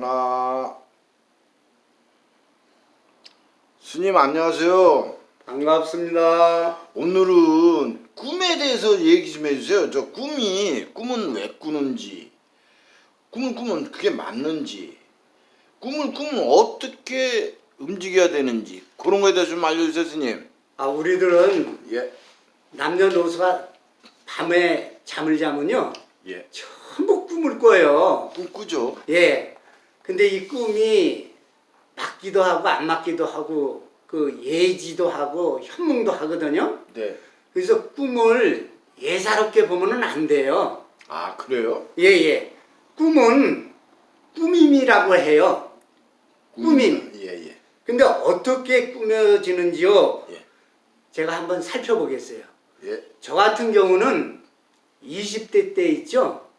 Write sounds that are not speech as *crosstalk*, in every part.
하나 스님 안녕하세요. 반갑습니다. 오늘은 꿈에 대해서 얘기 좀 해주세요. 저 꿈이 꿈은 왜 꾸는지. 꿈을 꾸면 그게 맞는지. 꿈을 꾸면 어떻게 움직여야 되는지. 그런 거에 대해서 좀 알려주세요 스님. 아 우리들은 예 남녀노소가 밤에 잠을 자면요. 예. 전부 꿈을 꿔요. 꿈 꾸죠. 예. 근데 이 꿈이 맞기도 하고 안 맞기도 하고 그 예지도 하고 현몽도 하거든요. 네. 그래서 꿈을 예사롭게 보면은 안 돼요. 아 그래요? 예예. 꿈은 꾸밈이라고 해요. 꾸밈. 예예 근데 어떻게 꾸며지는지요? 예. 제가 한번 살펴보겠어요. 예. 저 같은 경우는 20대 때 있죠.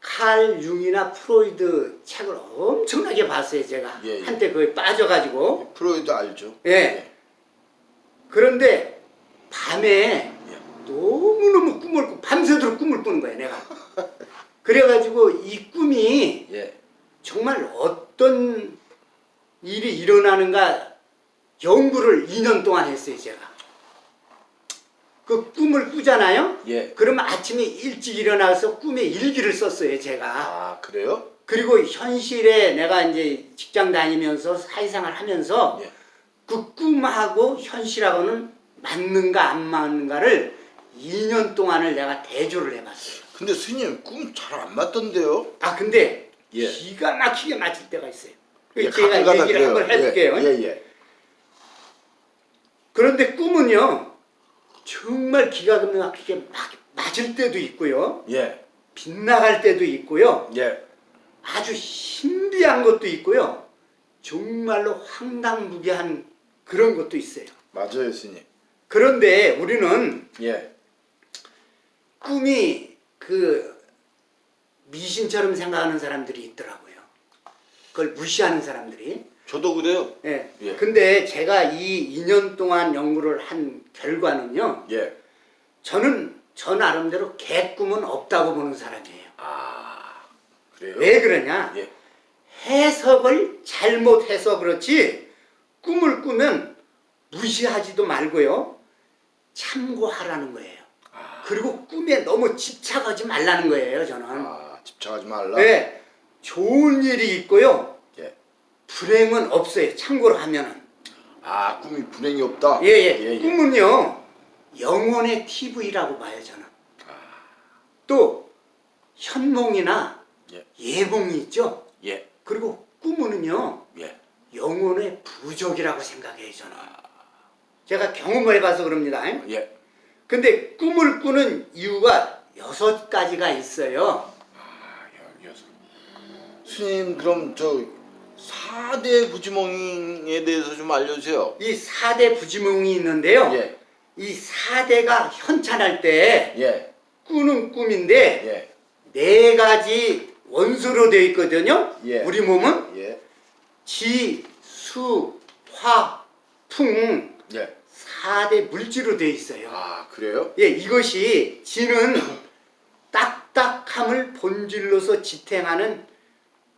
칼 융이나 프로이드 책을 엄청나게 봤어요, 제가. 예, 예. 한때 거기 빠져가지고. 프로이드 알죠? 예. 그런데 밤에 예. 너무너무 꿈을 꾸, 밤새도록 꿈을 꾸는 거예요, 내가. *laughs* 그래가지고 이 꿈이 예. 정말 어떤 일이 일어나는가 연구를 2년 동안 했어요, 제가. 그 꿈을 꾸잖아요? 예. 그러면 아침에 일찍 일어나서 꿈에 일기를 썼어요, 제가. 아 그래요? 그리고 현실에 내가 이제 직장 다니면서 사회생활 하면서 예. 그 꿈하고 현실하고는 맞는가 안 맞는가를 2년 동안을 내가 대조를 해봤어요. 근데 스님 꿈 잘 안 맞던데요? 아, 근데 예. 기가 막히게 맞을 때가 있어요. 예, 제가 얘기를 한번 그래요. 해줄게요. 예, 예. 그런데 꿈은요, 정말 기가 막히게 막 맞을 때도 있고요, 예. 빗나갈 때도 있고요, 예. 아주 신비한 것도 있고요, 정말로 황당무계한 그런 것도 있어요. 맞아요, 스님. 그런데 우리는 예. 꿈이 그 미신처럼 생각하는 사람들이 있더라고요. 그걸 무시하는 사람들이. 저도 그래요. 예. 예. 근데 제가 이 2년 동안 연구를 한 결과는요. 예. 저는 저 나름대로 개꿈은 없다고 보는 사람이에요. 아. 그래요? 왜 그러냐? 예. 해석을 잘못해서 그렇지 꿈을 꾸면 무시하지도 말고요. 참고하라는 거예요. 그리고 꿈에 너무 집착하지 말라는 거예요, 저는. 아, 집착하지 말라. 네. 좋은 일이 있고요. 예. 불행은 없어요. 참고로 하면은. 아, 꿈이 불행이 없다. 예, 예. 예, 예. 꿈은요. 영혼의 TV라고 봐요, 저는. 또 현몽이나 예. 예몽이 있죠. 예. 그리고 꿈은요. 예. 영혼의 부족이라고 생각해요, 저는. 제가 경험을 해봐서 그럽니다. 예. 근데 꿈을 꾸는 이유가 여섯 가지가 있어요. 아, 여- 여섯. 스님, 그럼 저 4대 부지몽에 대해서 좀 알려주세요. 이 4대 부지몽이 있는데요. 예. 이 4대가 현찬할 때 예. 꾸는 꿈인데 예. 네 가지 원소로 되어 있거든요. 예. 우리 몸은 예. 지, 수, 화, 풍 예. 4대 물질로 되어 있어요. 아, 그래요? 예, 이것이 지는 딱딱함을 본질로서 지탱하는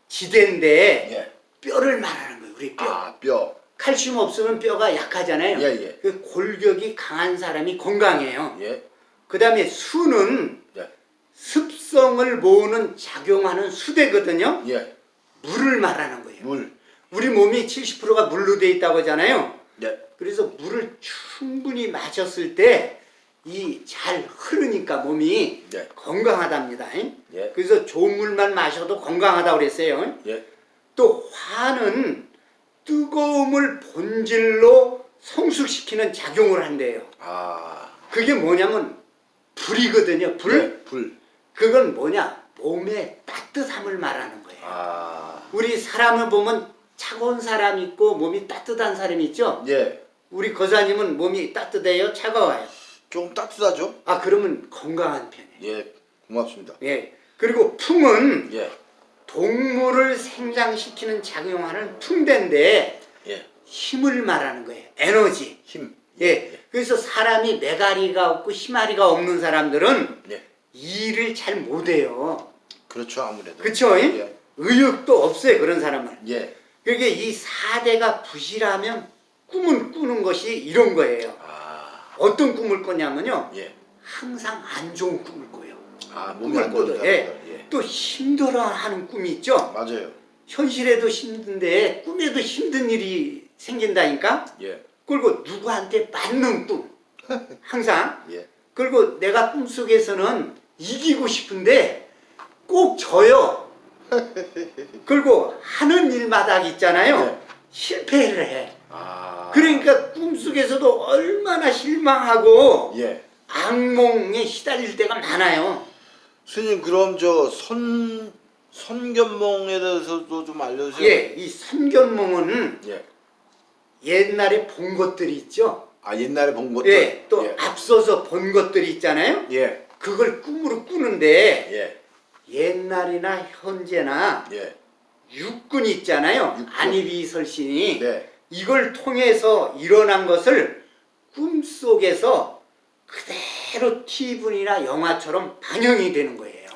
지대인데 예. 뼈를 말하는 거예요. 우리 뼈. 아, 뼈. 칼슘 없으면 뼈가 약하잖아요. 예, 예. 그 골격이 강한 사람이 건강해요. 예. 그 다음에 수는 예. 습성을 모으는 작용하는 수대거든요. 예. 물을 말하는 거예요. 물. 우리 몸이 70%가 물로 돼 있다고 하잖아요. 예. 그래서 물을 충분히 마셨을 때 이 잘 흐르니까 몸이 예. 건강하답니다. 예. 그래서 좋은 물만 마셔도 건강하다고 그랬어요. 예. 또 화는 뜨거움을 본질로 성숙시키는 작용을 한대요. 아. 그게 뭐냐면 불이거든요. 불. 예. 불. 그건 뭐냐? 몸의 따뜻함을 말하는 거예요. 아. 우리 사람을 보면 차가운 사람 있고 몸이 따뜻한 사람이 있죠? 예. 우리 거사님은 몸이 따뜻해요? 차가워요? 좀 따뜻하죠? 아 그러면 건강한 편이에요. 예. 고맙습니다. 예. 그리고 풍은 예. 동물을 생장시키는 작용하는 풍대인데 예. 힘을 말하는 거예요. 에너지. 힘. 예. 그래서 사람이 메가리가 없고 희마리가 없는 사람들은 예. 일을 잘 못해요. 그렇죠, 아무래도. 그쵸? 예. 의욕도 없어요 그런 사람은. 예. 그게 이 사대가 부실하면 꿈을 꾸는 것이 이런 거예요. 아, 어떤 꿈을 꾸냐면요. 예. 항상 안 좋은 꿈을 꿔요. 아, 몸이 안 좋은. 예. 예. 또 힘들어 하는 꿈이 있죠. 맞아요. 현실에도 힘든데 꿈에도 힘든 일이 생긴다니까. 예. 그리고 누구한테 맞는 꿈. *laughs* 항상. 예. 그리고 내가 꿈속에서는 이기고 싶은데 꼭 져요. *laughs* 그리고 하는 일마다 있잖아요. 네. 실패를 해. 아. 그러니까 꿈속에서도 얼마나 실망하고 예. 악몽에 시달릴 때가 많아요. 스님 그럼 저 선 선견몽에 대해서도 좀 알려주세요. 예, 이 선견몽은 예. 옛날에 본 것들이 있죠. 아 옛날에 본 것들. 예, 또 예. 앞서서 본 것들이 있잖아요. 예. 그걸 꿈으로 꾸는데 예. 옛날이나 현재나 예. 육군 있잖아요. 육군. 안희비설신이 네. 이걸 통해서 일어난 것을 꿈속에서 그대로 TV나 영화처럼 반영이 되는 거예요.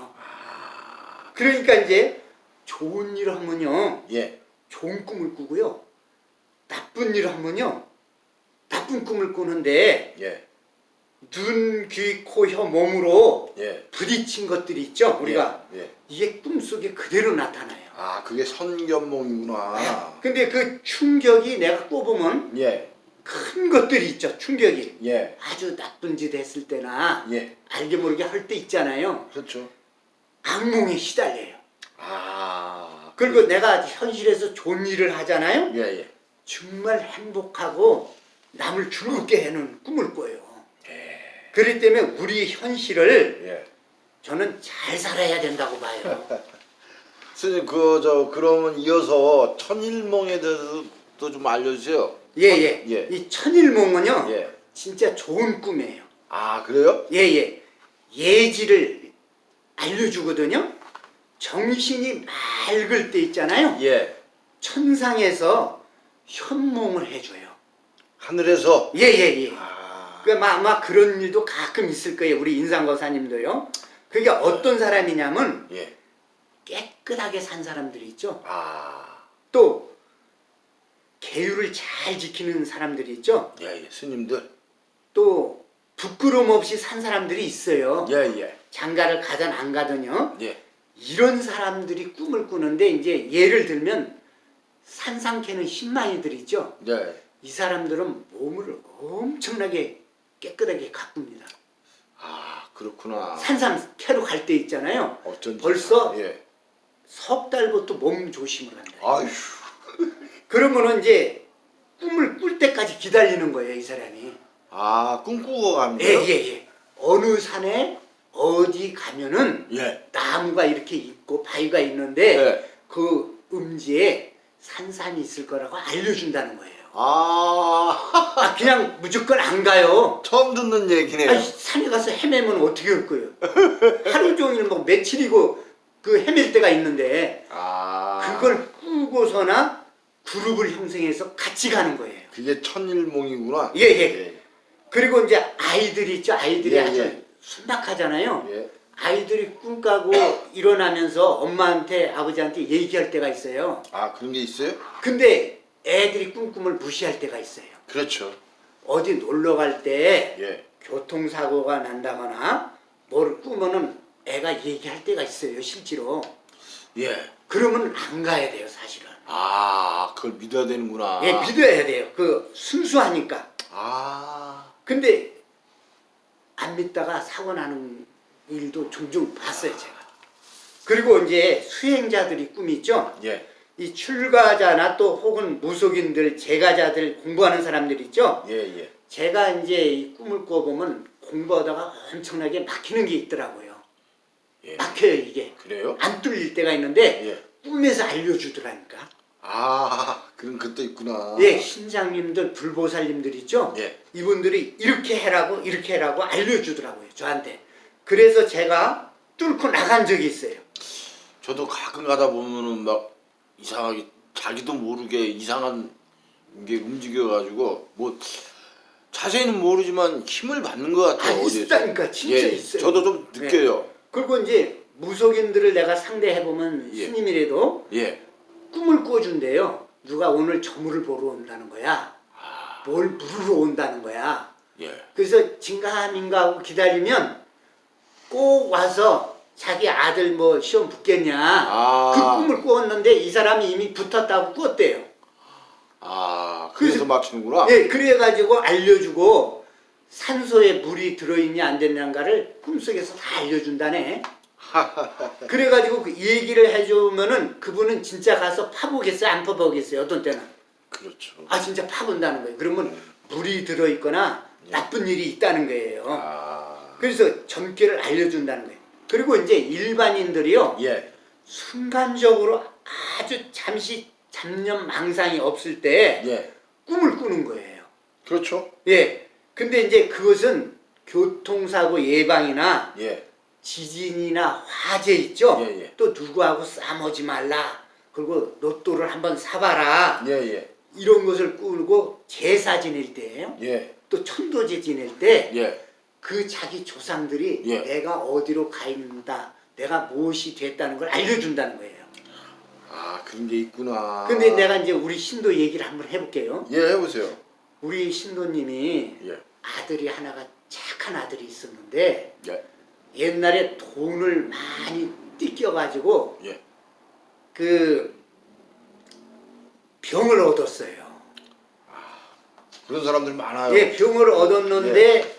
그러니까 이제 좋은 일 하면요. 예. 좋은 꿈을 꾸고요. 나쁜 일 하면요. 나쁜 꿈을 꾸는데 예. 눈, 귀, 코, 혀, 몸으로 예. 부딪힌 것들이 있죠. 우리가 예. 예. 이게 꿈속에 그대로 나타나요. 아 그게 선견몽이구나. 근데 그 충격이 내가 꼽으면 예. 큰 것들이 있죠. 충격이. 예. 아주 나쁜 짓 했을 때나 예. 알게 모르게 할 때 있잖아요. 그렇죠. 악몽에 시달려요. 아. 그리고 내가 현실에서 좋은 일을 하잖아요. 예. 예. 정말 행복하고 남을 즐겁게 하는 꿈을 꿔요. 예. 그렇기 때문에 우리 현실을 예. 저는 잘 살아야 된다고 봐요. 스님 그저 그러면 이어서 천일몽에 대해서도 좀 알려주세요. 예예. 예. 이 천일몽은요. 예. 진짜 좋은 꿈이에요. 아 그래요? 예예. 예지를 알려주거든요. 정신이 맑을 때 있잖아요. 예. 천상에서 현몽을 해줘요. 하늘에서. 예예예. 아. 그 아마, 아마 그런 일도 가끔 있을 거예요. 우리 인상거사님도요. 그게 어떤 사람이냐면 예. 깨끗하게 산 사람들이 있죠. 아. 또 계율을 잘 지키는 사람들이 있죠. 예. 예. 스님들. 또 부끄럼 없이 산 사람들이 있어요. 예. 예. 장가를 가든 안 가든요. 예. 이런 사람들이 꿈을 꾸는데 이제 예를 들면 산상캐는 신망이들 있죠. 예. 이 사람들은 몸을 엄청나게 깨끗하게 가꿉니다. 아 그렇구나. 산상캐로 갈 때 있잖아요. 어쩐지. 벌써 예. 석 달부터 몸 조심을 한다. 아휴. 그러면은 이제 꿈을 꿀 때까지 기다리는 거예요, 이 사람이. 아 꿈꾸고 가는 예? 예, 예. 어느 산에 어디 가면은 예. 나무가 이렇게 있고 바위가 있는데 예. 그 음지에 산삼이 있을 거라고 알려준다는 거예요. 아 *laughs* 아, 그냥 무조건 안 가요. 처음 듣는 얘기네요. 아니, 산에 가서 헤매면 어떻게 할 거예요? 하루 종일 뭐 며칠이고 그 헤맬 때가 있는데 아 그걸 꾸고서나 그룹을 형성해서 같이 가는 거예요. 그게 천일몽이구나. 예, 예. 그리고 이제 아이들이 있죠. 아이들이 예, 아주 예. 순박하잖아요. 예. 아이들이 꿈 까고 일어나면서 엄마한테 아버지한테 얘기할 때가 있어요. 아 그런 게 있어요? 근데 애들이 꿈꿈을 무시할 때가 있어요. 그렇죠. 어디 놀러 갈때 예. 교통사고가 난다거나 뭘 꾸면은 애가 얘기할 때가 있어요. 실제로. 예. 그러면 안 가야 돼요. 사실은. 아 그걸 믿어야 되는구나. 예, 믿어야 돼요. 그 순수하니까. 아 근데 안 믿다가 사고 나는 일도 종종 봤어요. 제가. 그리고 이제 수행자들이 꿈이 있죠. 예. 이 출가자나 또 혹은 무속인들, 제가자들 공부하는 사람들 있죠. 예 예. 제가 이제 이 꿈을 꿔보면 공부하다가 엄청나게 막히는 게 있더라고요. 예. 막혀요 이게. 그래요? 안 뚫릴 때가 있는데 예. 꿈에서 알려주더라니까. 아 그런 것도 있구나. 예, 신장님들, 불보살님들 있죠. 예. 이분들이 이렇게 해라고 이렇게 해라고 알려주더라고요 저한테. 그래서 제가 뚫고 나간 적이 있어요. 저도 가끔 가다 보면은 막 이상하게 자기도 모르게 이상한 게 움직여가지고 뭐 자세히는 모르지만 힘을 받는 것아 같아요. 어디에서. 있다니까 진짜 예, 있어요. 저도 좀 느껴요. 그리고 이제 무속인들을 내가 상대해 보면 예. 스님이라도 예. 꿈을 꿔준대요. 누가 오늘 저물을 보러 온다는 거야. 뭘 물으러 온다는 거야. 예. 그래서 진가민가 하고 기다리면 꼭 와서 자기 아들 뭐 시험 붙겠냐 아. 그 꿈을 꾸었는데 이 사람이 이미 붙었다고 꾸었대요. 아, 그래서 그래서- 맞추는구나. 예, 그래가지고 알려주고 산소에 물이 들어있냐 안 됐냐가를 꿈속에서 다 알려준다네. *laughs* 그래가지고 그 얘기를 해주면은 그분은 진짜 가서 파보겠어요, 안 파보겠어요, 어떤 때는. 그렇죠. 아 진짜 파본다는 거예요. 그러면 물이 들어있거나 나쁜 일이 있다는 거예요. 아. 그래서 점괘를 알려준다는 거예요. 그리고 이제 일반인들이요 예. 순간적으로 아주 잠시 잡념 망상이 없을 때 예. 꿈을 꾸는 거예요. 그렇죠. 예. 근데 이제 그것은 교통사고 예방이나 예. 지진이나 화재 있죠. 예, 예. 또 누구하고 싸우지 말라. 그리고 로또를 한번 사봐라. 예, 예. 이런 것을 꾸고 제사 지낼 때예요. 예. 또 천도제 지낼 때 예. 그 자기 조상들이 예. 내가 어디로 가 있는다, 내가 무엇이 됐다는 걸 알려준다는 거예요. 아, 그런 게 있구나. 근데 내가 이제 우리 신도 얘기를 한번 해볼게요. 예, 해 보세요. 우리 신도님이 예. 아들이 하나가 착한 아들이 있었는데 예. 옛날에 돈을 많이 띠껴가지고 예. 그 병을 얻었어요. 그런 사람들 많아요. 예, 병을 얻었는데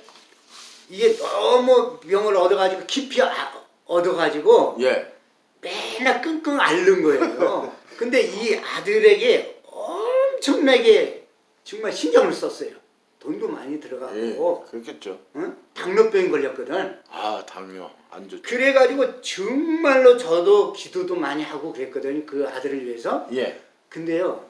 이게 너무 병을 얻어가지고 깊이 아- 얻어가지고 예. 맨날 끙끙 앓는 거예요. *laughs* 근데 이 아들에게 엄청나게 정말 신경을 썼어요. 돈도 많이 예. 들어가고 그렇겠죠. 응? 당뇨병 걸렸거든. 아, 당뇨 안 좋죠. 그래가지고 정말로 저도 기도도 많이 하고 그랬거든요. 그 아들을 위해서. 예. 근데요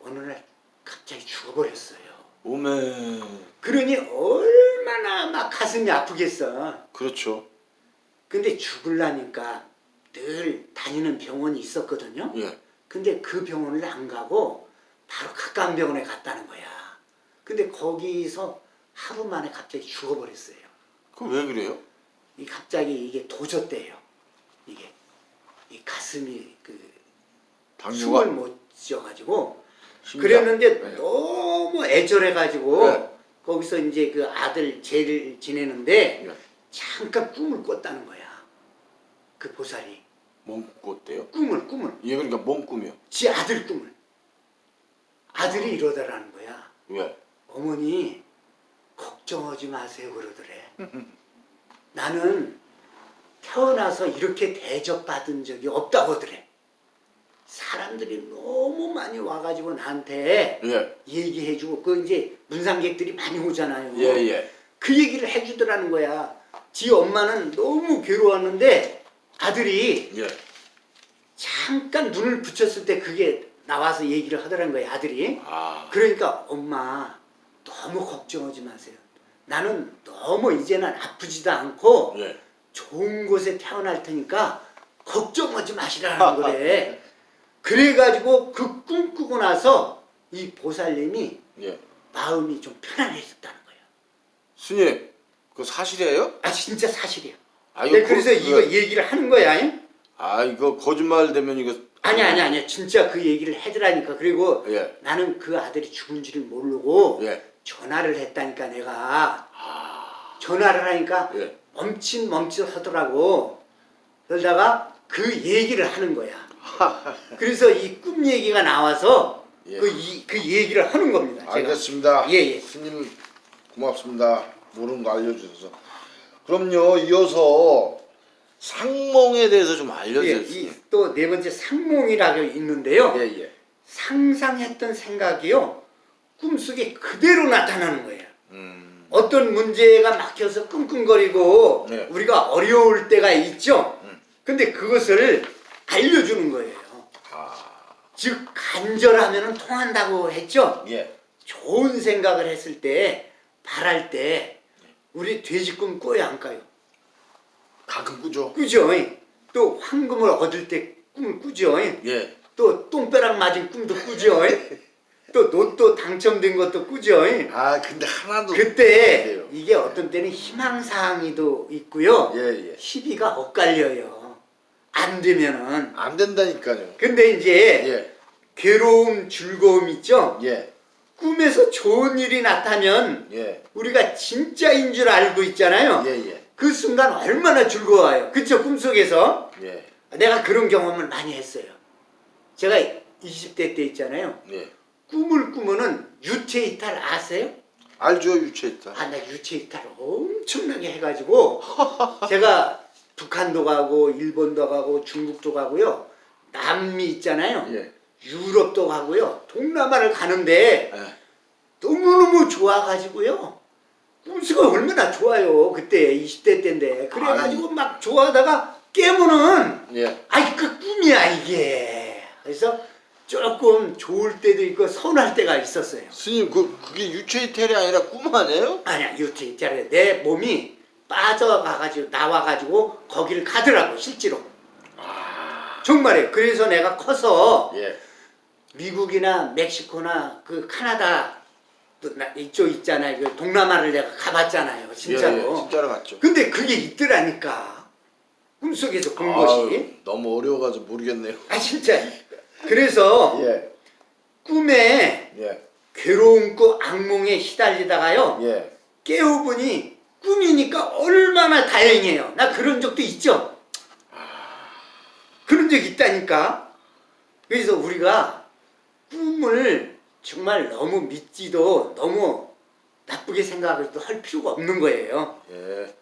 어느 날 갑자기 죽어버렸어요. 오메. 그러니 얼마나 막 가슴이 아프겠어. 그렇죠. 근데 죽을라니까 늘 다니는 병원이 있었거든요. 예. 근데 그 병원을 안 가고 바로 가까운 병원에 갔다는 거야. 근데 거기서 하루 만에 갑자기 죽어버렸어요. 그왜 그래요? 이 갑자기 이게 도졌대요. 이게 이 가슴이 그 당뇨가 숨을 못 쉬어가지고. 그랬는데 네. 너무 애절해가지고 네. 거기서 이제 그 아들 제를 지내는데 예. 잠깐 꿈을 꿨다는 거야. 그 보살이 몸 꿨대요? 꿈을 꿈을 예, 그러니까 몸 꾸며. 지 아들 꿈을 아들이 이러더라는 거야. 왜? 어머니 걱정하지 마세요 그러더래. 나는 태어나서 이렇게 대접받은 적이 없다고 하더래. 사람들이 너무 많이 와가지고 나한테 예. 얘기해주고 그 이제 문상객들이 많이 오잖아요. 예, 예. 그 얘기를 해주더라는 거야. 지 엄마는 너무 괴로웠는데 아들이 예. 잠깐 눈을 붙였을 때 그게 나와서 얘기를 하더라는 거야 아들이. 아. 그러니까 엄마 너무 걱정하지 마세요. 나는 너무 이제는 아프지도 않고 예. 좋은 곳에 태어날 테니까 걱정하지 마시라는 거래. *laughs* 그래가지고 그 꿈 꾸고 나서 이 보살님이 예. 마음이 좀 편안해졌다는 거예요. 스님, 그 사실이에요? 아 진짜 사실이야. 아, 네, 거- 그래서 그- 이거 얘기를 하는 거야. 잉? 아, 이거 거짓말 되면 이거 아니 아니 아니 진짜 그 얘기를 해드라니까. 그리고 예. 나는 그 아들이 죽은 줄을 모르고 예. 전화를 했다니까 내가 전화를 하니까 예. 멈칫 멈칫 하더라고. 그러다가 그 얘기를 하는 거야. *laughs* 그래서 이 꿈 얘기가 나와서 예. 그, 이, 그 얘기를 하는 겁니다. 알겠습니다. 예, 예. 스님 고맙습니다. 모르는 거 알려주셔서. 그럼요. 이어서 상몽에 대해서 좀 예, 알려주세요. 또네 번째 상몽이라고 있는데요. 예, 예. 상상했던 생각이요. 꿈속에 그대로 나타나는 거예요. 음. 어떤 문제가 막혀서 끙끙거리고 네. 우리가 어려울 때가 있죠. 음. 근데 그것을 알려주는 거예요. 아. 즉 간절하면 통한다고 했죠. 예. 좋은 생각을 했을 때 바랄 때 우리 돼지꿈 꿔요 안 까요? 가끔 꾸죠. 꾸죠. 또 황금을 얻을 때 꿈을 꾸죠. 예. 또 똥벼락 맞은 꿈도 꾸죠. *laughs* 또 로또 당첨된 것도 꾸죠. 아 근데 하나도 그때. 이게 어떤 때는 희망사항이도 있고요. 예 예. 시비가 엇갈려요. 안 되면은. 안 된다니까요. 근데 이제 예 괴로움, 즐거움 있죠? 예. 꿈에서 좋은 일이 나타나면 예. 우리가 진짜인 줄 알고 있잖아요. 예, 예. 그 순간 얼마나 즐거워요. 그쵸? 꿈속에서. 예. 내가 그런 경험을 많이 했어요. 제가 20대 때 있잖아요. 예. 꿈을 꾸면은 유체 이탈 아세요? 알죠 유체이탈. 아, 나 유체 이탈 엄청나게 해가지고 *laughs* 제가 북한도 가고 일본도 가고 중국도 가고요. 남미 있잖아요. 예. 유럽도 가고요. 동남아를 가는데 예. 너무너무 좋아가지고요. 꿈수가 얼마나 좋아요. 그때 20대 때인데. 그래가지고 막 좋아하다가 깨면은 예. 아이 그 꿈이야 이게. 그래서 조금 좋을 때도 있고 서운할 때가 있었어요. 스님 그 그게 유체이탈이 아니라 꿈 아니에요? 아니야 있잖아요. 내 몸이 빠져가가지고 나와가지고 거기를 가더라고 실제로. 정말이에요. 그래서 내가 커서 예. 미국이나 멕시코나 그 카나다 이쪽 있잖아요. 그 동남아를 내가 가봤잖아요. 진짜로. 예, 예. 진짜로 갔죠. 근데 그게 있더라니까. 꿈속에서 본 것이. 너무 어려워가지고 모르겠네요. 아 진짜. 그래서 예. 꿈에 예. 괴로운 꿈 악몽에 시달리다가요. 예. 깨어보니 꿈이니까 얼마나 다행이에요. 나 그런 적도 있죠. 그런 적 있다니까. 그래서 우리가 꿈을 정말 너무 믿지도 너무 나쁘게 생각을 할 필요가 없는 거예요. 예.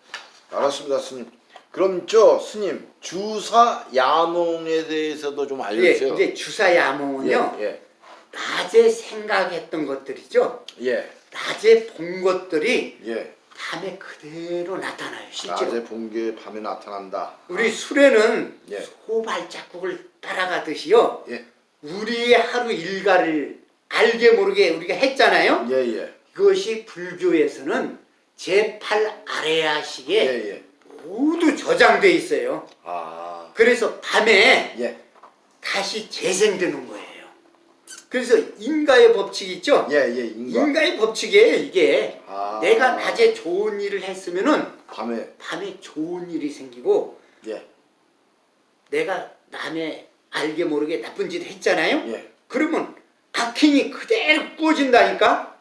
알았습니다, 스님. 그럼 저 스님 주사 야몽에 대해서도 좀 예, 알려주세요. 이제 주사 야몽은요. 예. 낮에 생각했던 것들이죠. 예. 예. 낮에 본 것들이 예. 밤에 그대로 나타나요. 실제로. 낮에 본 게 밤에 나타난다. 우리 술에는 예. 소발자국을 따라가듯이요. 예. 우리의 하루 일과를 알게 모르게 우리가 했잖아요. 예, 예. 그것이 불교에서는 제8 아레아식에 예, 예. 모두 저장돼 있어요. 아. 그래서 밤에 예. 다시 재생되는 거예요. 그래서 인가의 법칙 있죠? 예, 예. 인가. 인가 의 법칙이에요, 이게. 아. 내가 낮에 좋은 일을 했으면은 밤에 밤에 좋은 일이 생기고 예. 내가 남의 알게 모르게 나쁜 짓 했잖아요. 예. 그러면 악행이 그대로 꾸어진다니까.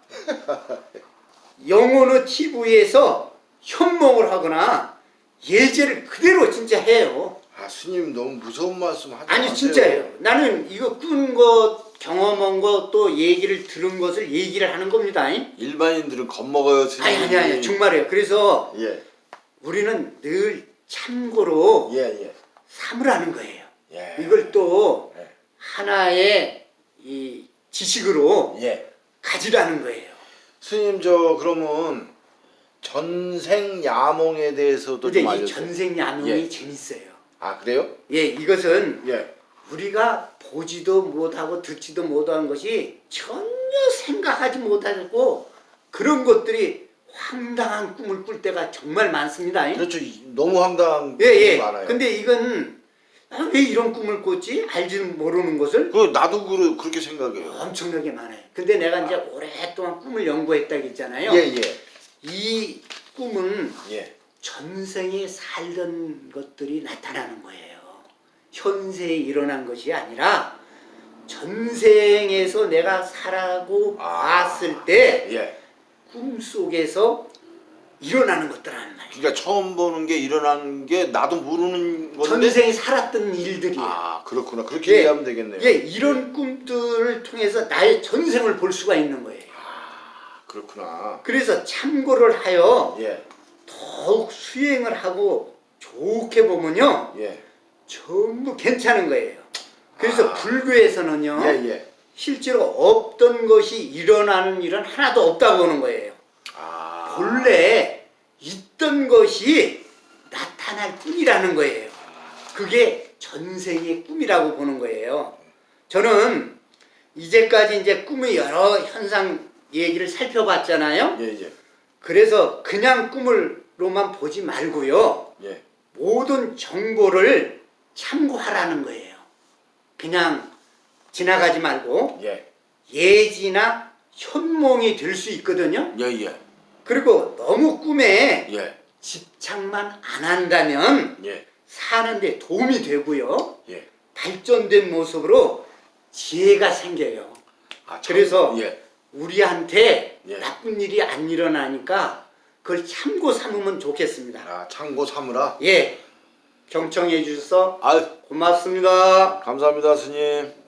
영어는 TV에서 현몽을 하거나 예제를 그대로 진짜 해요. 아, 스님 너무 무서운 말씀 하지 아니. 진짜예요. 나는 이거 꾼 것, 경험한 것, 또 얘기를 들은 것을 얘기를 하는 겁니다. 아니 일반인들은 겁먹어요, 스님. 아니 아니 정말이에요. 그래서 예. 우리는 늘 참고로 예, 예. 삼으라는 거예요. 예. 이걸 또 예. 하나의 이 지식으로 예. 가지라는 거예요. 스님 저 그러면 전생 야몽에 대해서도 근데 좀이 알려주세요. 전생 야몽이 예. 재밌어요. 아 그래요? 예, 이것은 예. 우리가 보지도 못하고 듣지도 못한 것이 전혀 생각하지 못하고 그런 것들이 황당한 꿈을 꿀 때가 정말 많습니다. 그렇죠. 이- 너무 황당한 예, 게 예. 많아요. 근데 이건 아, 왜 이런 꿈을 꿨지? 알지는 모르는 것을 그 나도 그, 그렇게 생각해요. 엄청나게 많아요. 근데 내가 이제 오랫동안 꿈을 연구했다고 했잖아요. 예, 예. 이 꿈은 예. 전생에 살던 것들이 나타나는 거예요. 현세에 일어난 것이 아니라 전생에서 내가 살아고 아. 봤을 때 예. 꿈속에서 일어나는 것들란 말이에요. 그러니까 처음 보는 게 일어나는 게 나도 모르는 건데 전생에 살았던 일들이에요. 아, 그렇구나. 그렇게 예. 이해하면 되겠네요. 예, 이런 꿈들을 통해서 나의 전생을 볼 수가 있는 거예요. 그렇구나. 그래서 참고를 하여 예. 더욱 수행을 하고 좋게 보면요. 예. 전부 괜찮은 거예요. 그래서 아. 불교에서는요. 예, 예. 실제로 없던 것이 일어나는 일은 하나도 없다고 하는 거예요. 아. 본래 있던 것이 나타날 뿐이라는 거예요. 그게 전생의 꿈이라고 보는 거예요. 저는 이제까지 이제 꿈의 여러 현상 얘기를 살펴봤잖아요. 예, 예. 그래서 그냥 꿈을로만 보지 말고요. 예. 모든 정보를 참고하라는 거예요. 그냥 지나가지 말고 예. 예지나 현몽이 될 수 있거든요. 예, 예. 그리고 너무 꿈에 예. 집착만 안 한다면 예. 사는데 도움이 되고요. 예. 발전된 모습으로 지혜가 생겨요. 아, 참, 그래서 예. 우리한테 예. 나쁜 일이 안 일어나니까 그걸 참고 삼으면 좋겠습니다. 아, 참고 삼으라. 예, 경청해 주셔서 아, 고맙습니다. 감사합니다, 스님.